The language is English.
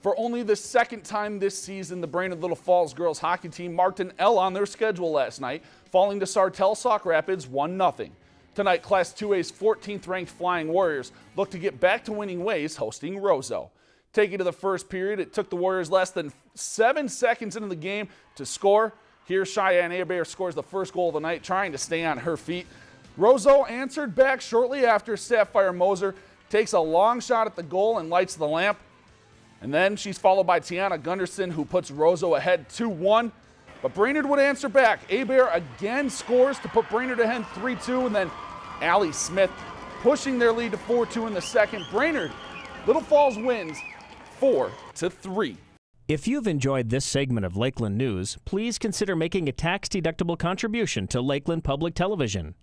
For only the second time this season, the Brainerd Little Falls girls hockey team marked an L on their schedule last night, falling to Sartell Sauk Rapids 1-0. Tonight, Class 2A's 14th ranked Flying Warriors look to get back to winning ways hosting Roseau. Taking to the first period, it took the Warriors less than seven seconds into the game to score. Here, Cheyenne Abear scores the first goal of the night, trying to stay on her feet. Roseau answered back shortly after Sapphire Moser takes a long shot at the goal and lights the lamp. And then she's followed by Tiana Gunderson, who puts Roseau ahead 2-1. But Brainerd would answer back. Abear again scores to put Brainerd ahead 3-2, and then Allie Smith pushing their lead to 4-2 in the second. Brainerd, Little Falls wins 4-3. If you've enjoyed this segment of Lakeland News, please consider making a tax-deductible contribution to Lakeland Public Television.